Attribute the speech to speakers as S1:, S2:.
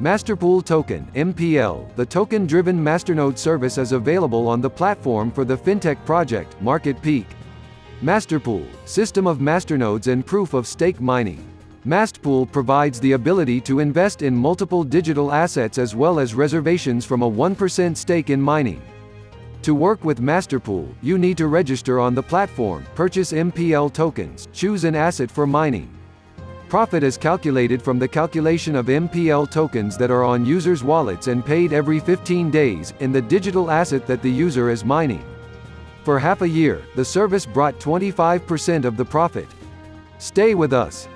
S1: Masterpool Token (MPL). The token-driven Masternode service is available on the platform for the fintech project Market Peak. Masterpool, system of masternodes and proof of stake mining. Masterpool provides the ability to invest in multiple digital assets as well as reservations from a 1% stake in mining. To work with Masterpool, you need to register on the platform, purchase MPL tokens, choose an asset for mining. Profit is calculated from the calculation of MPL tokens that are on users' wallets and paid every 15 days, in the digital asset that the user is mining. For half a year, the service brought 25% of the profit. Stay with us.